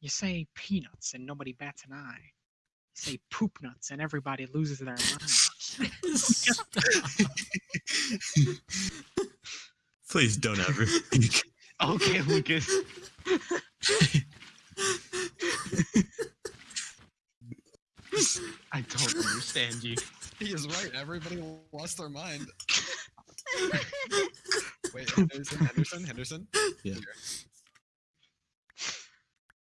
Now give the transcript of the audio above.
You say peanuts and nobody bats an eye. You say poop nuts and everybody loses their mind. Please don't ever. okay, Lucas. I don't understand you. He is right. Everybody lost their mind. Wait, Henderson, Henderson, Henderson. Yeah. Here.